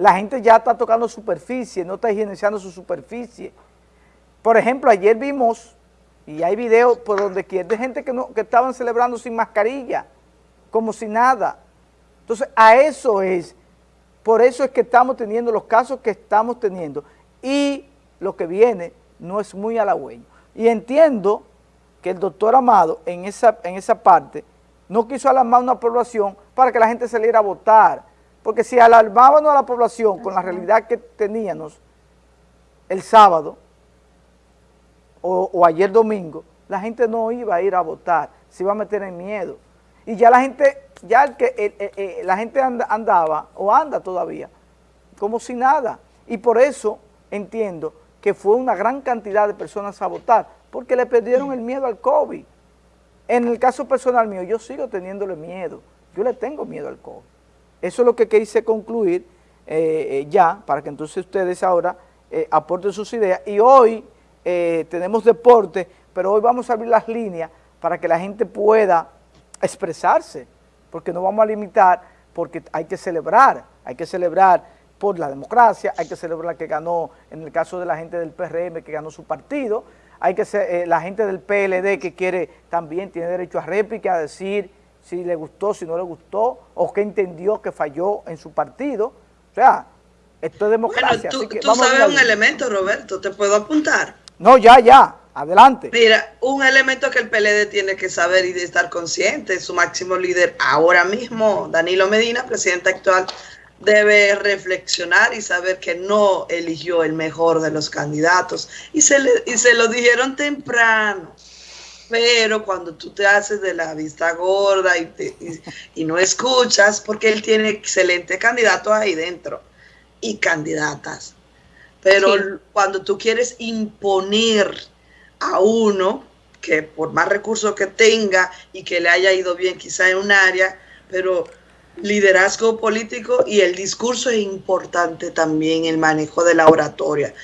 la gente ya está tocando superficie, no está higienizando su superficie. Por ejemplo, ayer vimos, y hay videos por donde quiera, de gente que, no, que estaban celebrando sin mascarilla, como si nada. Entonces, a eso es, por eso es que estamos teniendo los casos que estamos teniendo, y lo que viene no es muy halagüeño. Y entiendo que el doctor Amado en esa, en esa parte no quiso alarmar una población para que la gente saliera a votar, porque si alarmábamos a la población con la realidad que teníamos el sábado o, ayer domingo, la gente no iba a ir a votar, se iba a meter en miedo. Y ya la gente, ya el que la gente andaba o anda todavía como si nada. Y por eso entiendo que fue una gran cantidad de personas a votar, porque le perdieron el miedo al COVID. En el caso personal mío, yo sigo teniéndole miedo, yo le tengo miedo al COVID. Eso es lo que quise concluir eh, eh, ya, para que entonces ustedes ahora eh, aporten sus ideas. Y hoy tenemos deporte, pero hoy vamos a abrir las líneas para que la gente pueda expresarse, porque no vamos a limitar, porque hay que celebrar, hay que celebrar por la democracia, hay que celebrar que ganó, en el caso de la gente del PRM, que ganó su partido, hay que eh, la gente del PLD que quiere también, tiene derecho a réplica, a decir si le gustó, si no le gustó, o que entendió que falló en su partido. O sea, esto es democracia. Bueno, tú, sabes un elemento, Roberto, ¿te puedo apuntar? No, ya, ya, adelante. Mira, un elemento que el PLD tiene que saber y de estar consciente, su máximo líder ahora mismo, Danilo Medina, presidente actual debe reflexionar y saber que no eligió el mejor de los candidatos. Y se, le, y se lo dijeron temprano. Pero cuando tú te haces de la vista gorda y, y, no escuchas, porque él tiene excelente candidato ahí dentro y candidatas. Pero cuando tú quieres imponer a uno que por más recursos que tenga y que le haya ido bien quizá en un área, pero liderazgo político y el discurso es importante también, el manejo de la oratoria.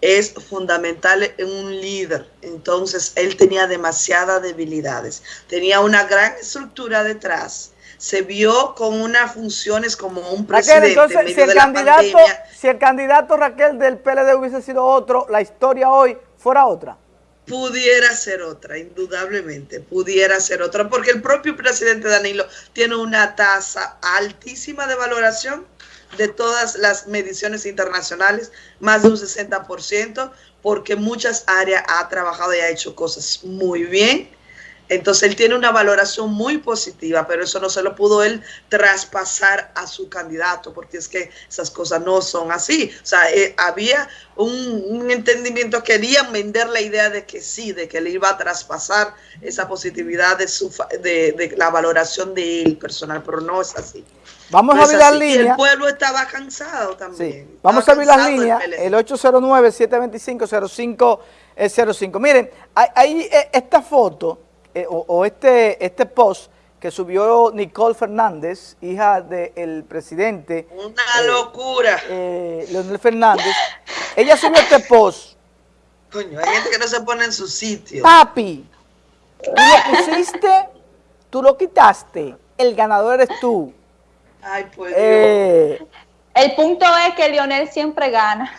Es fundamental en un líder. Entonces, él tenía demasiadas debilidades. Tenía una gran estructura detrás. Se vio con unas funciones como un presidente. entonces, si, el candidato, si el candidato Raquel del PLD hubiese sido otro, la historia hoy fuera otra pudiera ser otra, indudablemente, pudiera ser otra, porque el propio presidente Danilo tiene una tasa altísima de valoración de todas las mediciones internacionales, más de un 60%, porque muchas áreas ha trabajado y ha hecho cosas muy bien entonces él tiene una valoración muy positiva, pero eso no se lo pudo él traspasar a su candidato, porque es que esas cosas no son así. O sea, eh, había un, entendimiento, querían vender la idea de que sí, de que él iba a traspasar esa positividad de, su, de, la valoración de él personal, pero no es así. Vamos a abrir las líneas. El pueblo estaba cansado también. Sí. Vamos a abrir las líneas. El 809-725-0505. Miren, hay eh, esta foto eh, o, este, este post que subió Nicole Fernández, hija del presidente. Una eh, locura. Eh, Leonel Fernández. Ella subió este post. Coño, hay gente que no se pone en su sitio. Papi, tú lo pusiste, tú lo quitaste. El ganador eres tú. Ay, pues. Eh, el punto es que Lionel siempre gana.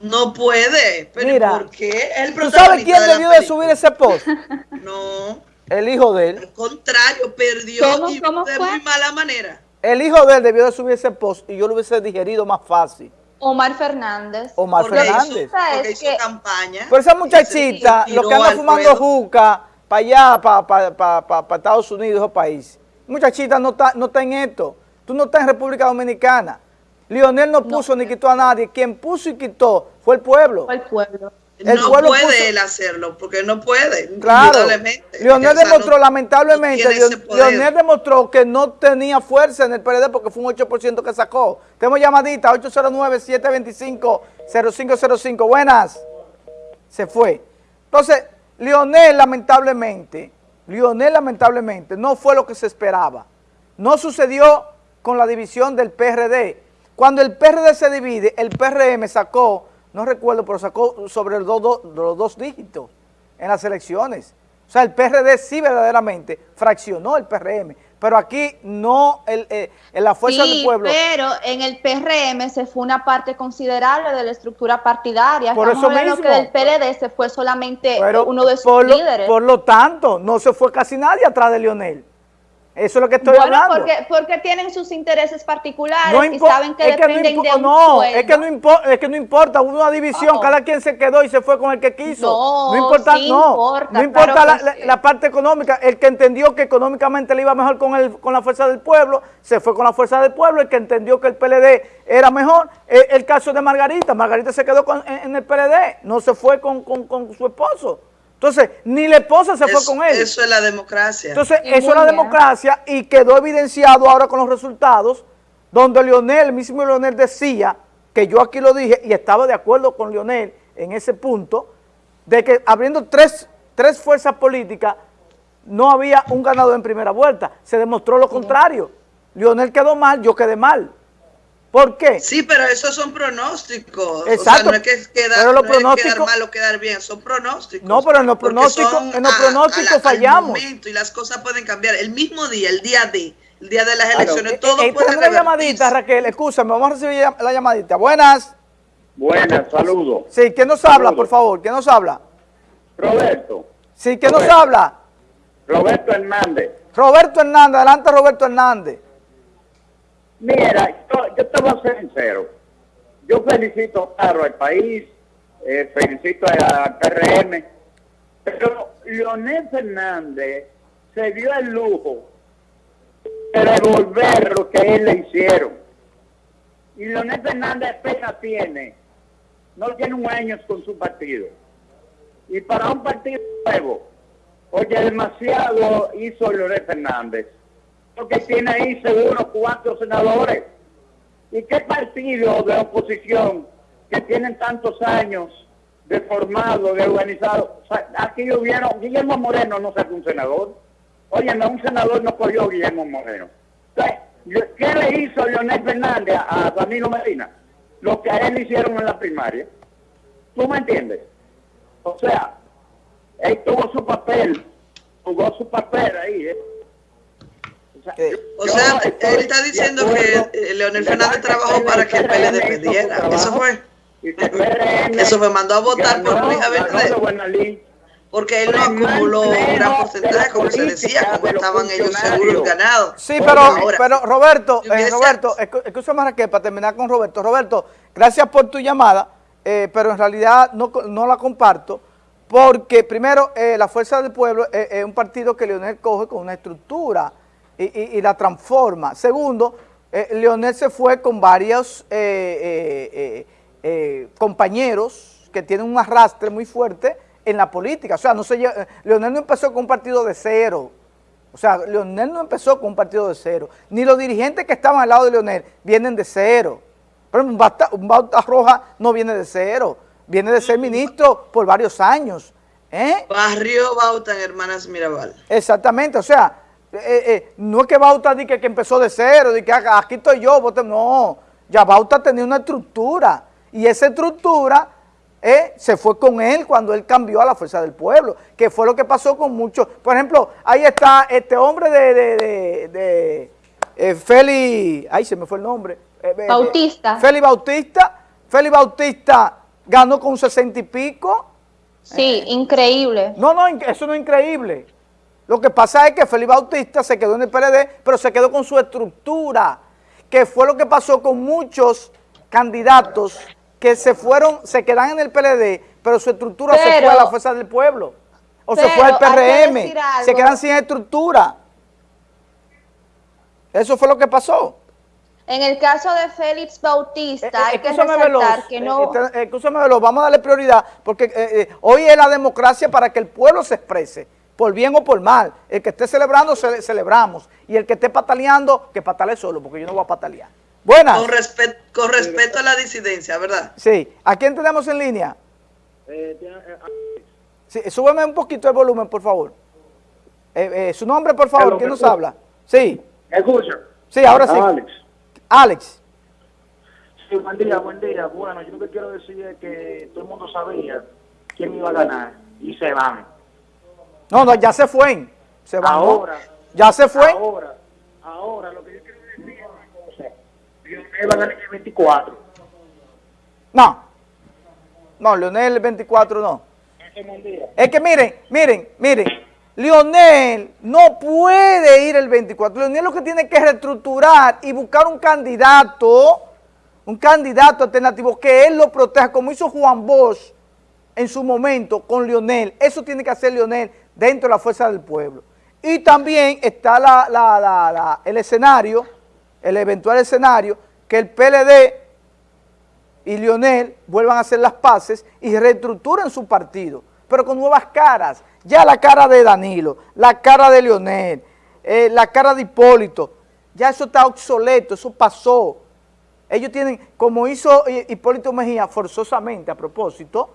No puede. Pero Mira, ¿por qué? El ¿Tú sabes quién debió de subir ese post? No. El hijo de él. Al contrario, perdió y de muy mala manera. El hijo de él debió de subir ese post y yo lo hubiese digerido más fácil. Omar Fernández. Omar Fernández. porque hizo campaña. Por esa muchachita, lo que anda fumando juca para allá, para Estados Unidos o país. Muchachita no está, no está en esto. Tú no estás en República Dominicana. Lionel no puso ni quitó a nadie. Quien puso y quitó fue el pueblo. Fue el pueblo. no puede él hacerlo, porque no puede. Claro. Lionel demostró, lamentablemente, Lionel demostró que no tenía fuerza en el PRD porque fue un 8% que sacó. Tenemos llamadita, 809-725-0505. Buenas. Se fue. Entonces, Lionel, lamentablemente, Lionel, lamentablemente, no fue lo que se esperaba. No sucedió con la división del PRD cuando el PRD se divide, el PRM sacó, no recuerdo, pero sacó sobre los dos dígitos en las elecciones. O sea, el PRD sí verdaderamente fraccionó el PRM, pero aquí no el, eh, en la fuerza sí, del pueblo. pero en el PRM se fue una parte considerable de la estructura partidaria. Por Estamos eso mismo. que del PLD se fue solamente Pero uno de sus por, lo, líderes. por lo tanto, no se fue casi nadie atrás de Lionel. Eso es lo que estoy bueno, hablando. porque, porque tienen sus intereses particulares No y saben que es que no dependen impo- de un no, sueldo. es que no importa, es que no importa, hubo una división, No. cada quien se quedó y se fue con el que quiso. No, importa, sí no, importa, no importa claro la, parte económica, el que entendió que económicamente le iba mejor con el, con la fuerza del pueblo, se fue con la fuerza del pueblo, el que entendió que el PLD era mejor, el, el caso de Margarita, Margarita se quedó con- en, en el PLD, no se fue con, con- con su esposo. Entonces, ni la esposa se fue con él. eso es la democracia. Entonces, eso es la bien. democracia y quedó evidenciado ahora con los resultados, donde Lionel, el mismo Lionel decía, que yo aquí lo dije y estaba de acuerdo con Lionel en ese punto, de que abriendo tres, tres fuerzas políticas no había un ganador en primera vuelta. Se demostró lo contrario. Lionel quedó mal, yo quedé mal. ¿Por qué? Sí, pero esos son pronósticos. Exacto, O sea, no es que quedar, pero los no es quedar pronósticos- mal o quedar bien, son pronósticos. No, pero en los pronósticos- son en los a- pronósticos a la- al fallamos. y las cosas pueden cambiar. El mismo día, el día de, el día de las elecciones, Eh, todo eh, puede tenemos una llamadita. Raquel, escúchame, vamos a recibir la llamadita. Buenas. Buenas, saludos. Sí, ¿quién nos habla, Saludos. por favor? ¿Quién nos habla? Roberto, Sí, ¿quién nos Roberto. habla? Roberto Hernández. Roberto Hernández, adelante Roberto Hernández. Mira, yo, te voy a ser sincero. Yo felicito, claro, al país, eh, felicito al PRM, pero Leonel Fernández se dio el lujo de devolver lo que él le hicieron. Y Leonel Fernández apenas tiene, no tiene un año con su partido. Y para un partido nuevo, oye, demasiado hizo Leonel Fernández. Porque tiene ahí seguro cuatro senadores. ¿Y qué partido de oposición que tienen tantos años de formado, de organizado? O aquí hubieron, Guillermo Moreno no sacó un senador. Oye, no, un senador no cogió Guillermo Moreno. Yo- ¿qué le hizo Leonel Fernández a, Danilo Medina? Lo que a él hicieron en la primaria. ¿Tú me entiendes? O sea, él tuvo su papel, jugó su papel ahí. ¿eh? O sea, él está diciendo que eh, Leonel Le Fernández que trabajó para que el PLD perdiera. Eso fue. que Eso me mandó a votar por Luis Abinader. Porque él no acumuló un gran porcentaje, como se decía, como estaban ellos seguros ganados. Sí, pero, ahora, pero Roberto, eh, Roberto, escúchame Raquel, para terminar con Roberto. Roberto, gracias por tu llamada, eh, pero en realidad no, co- no la comparto, porque primero, eh, la Fuerza del Pueblo eh, es un partido que Leonel coge con una estructura y, y- y la transforma. Segundo, eh, Leonel se fue con varios eh, eh, eh, eh, compañeros que tienen un arrastre muy fuerte en la política. O sea, no se, lle- eh, Leonel no empezó con un partido de cero. O sea, Leonel no empezó con un partido de cero. Ni los dirigentes que estaban al lado de Leonel vienen de cero. Ejemplo, un Bauta, un Bauta Roja no viene de cero. Viene de ser ministro por varios años. Barrio Bauta en Hermanas Mirabal. Exactamente, o sea, eh, eh, no es que Bauta diga que, empezó de cero, de que "Ah, aquí estoy yo, vote", no, ya Bauta tenía una estructura y esa estructura eh, se fue con él cuando él cambió a la fuerza del pueblo, que fue lo que pasó con muchos, por ejemplo, ahí está este hombre de, de, de, de, eh, Feli, ay se me fue el nombre, eh, eh, Bautista. Feli Bautista, Feli Bautista ganó con sesenta y pico, Sí, increíble. no, no, eso no es increíble. Lo que pasa es que Felipe Bautista se quedó en el PLD, pero se quedó con su estructura, que fue lo que pasó con muchos candidatos que se fueron, se quedan en el PLD, pero su estructura se fue a la fuerza del pueblo. O se fue al que PRM, se quedan sin estructura. Eso fue lo que pasó. En el caso de Félix Bautista, Eh, hay que resaltar Veloz, que no... eh, Veloz, vamos a darle prioridad, porque eh, eh, hoy es la democracia para que el pueblo se exprese, por bien o por mal. El que esté celebrando, cele- celebramos. Y el que esté pataleando, que patale solo, porque yo no voy a patalear. Buenas. Con, respet- con respeto a la disidencia, ¿verdad? Sí. ¿A quién tenemos en línea? Sí, súbeme un poquito el volumen, por favor. Eh, eh, su nombre, por favor, Hello, ¿quién ¿me nos escucha? habla? Sí, Escucha. sí, ahora sí. Alex. Alex. Sí, buen día, buen día. Bueno, yo lo que quiero decir es que todo el mundo sabía quién iba a ganar y se van. No, no, ya se fue. Se van. Ahora, Ya se fue. ahora, Ahora, lo que yo quiero decir es una cosa. Lionel va a ganar el 24. No. No, Leonel el 24 no. Es que miren, miren, miren, Lionel no puede ir el 24. Lionel lo que tiene que reestructurar y buscar un candidato, un candidato alternativo que él lo proteja, como hizo Juan Bosch en su momento con Lionel. Eso tiene que hacer Lionel dentro de la fuerza del pueblo. Y también está el escenario, el eventual escenario, que el PLD y Lionel vuelvan a hacer las paces y reestructuren su partido, pero con nuevas caras. Ya la cara de Danilo, la cara de Lionel, eh, la cara de Hipólito, ya eso está obsoleto, eso pasó. Ellos tienen, como hizo Hipólito Mejía forzosamente a propósito,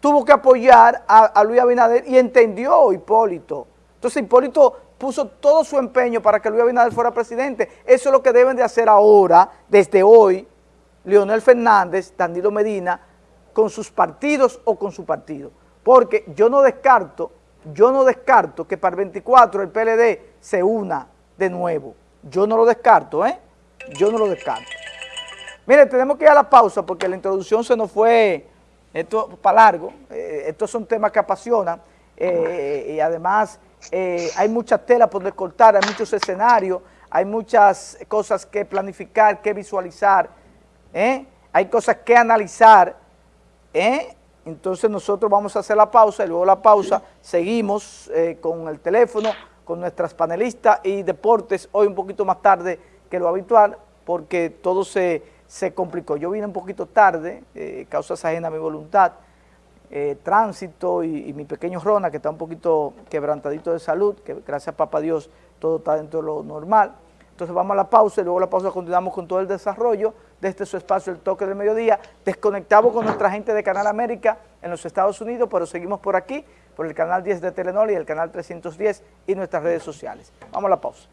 tuvo que apoyar a, Luis Abinader y entendió Hipólito. Entonces Hipólito puso todo su empeño para que Luis Abinader fuera presidente. Eso es lo que deben de hacer ahora, desde hoy, Leonel Fernández, Danilo Medina, con sus partidos o con su partido. Porque yo no descarto, yo no descarto que para el 24 el PLD se una de nuevo. Yo no lo descarto, ¿eh? Yo no lo descarto. Mire, tenemos que ir a la pausa porque la introducción se nos fue esto para largo. Eh, estos son temas que apasionan eh, y además eh, hay mucha tela por cortar, hay muchos escenarios, hay muchas cosas que planificar, que visualizar, ¿eh? hay cosas que analizar. ¿eh? Entonces nosotros vamos a hacer la pausa y luego la pausa seguimos eh, con el teléfono, con nuestras panelistas y deportes, hoy un poquito más tarde que lo habitual, porque todo se, se complicó. Yo vine un poquito tarde, eh, causas ajenas a mi voluntad, eh, tránsito y, mi pequeño Rona, que está un poquito quebrantadito de salud, que gracias a papá Dios todo está dentro de lo normal. Entonces vamos a la pausa y luego la pausa continuamos con todo el desarrollo de este su espacio, el toque del mediodía. Desconectamos con nuestra gente de Canal América en los Estados Unidos, pero seguimos por aquí, por el canal 10 de Telenor y el canal 310 y nuestras redes sociales. Vamos a la pausa.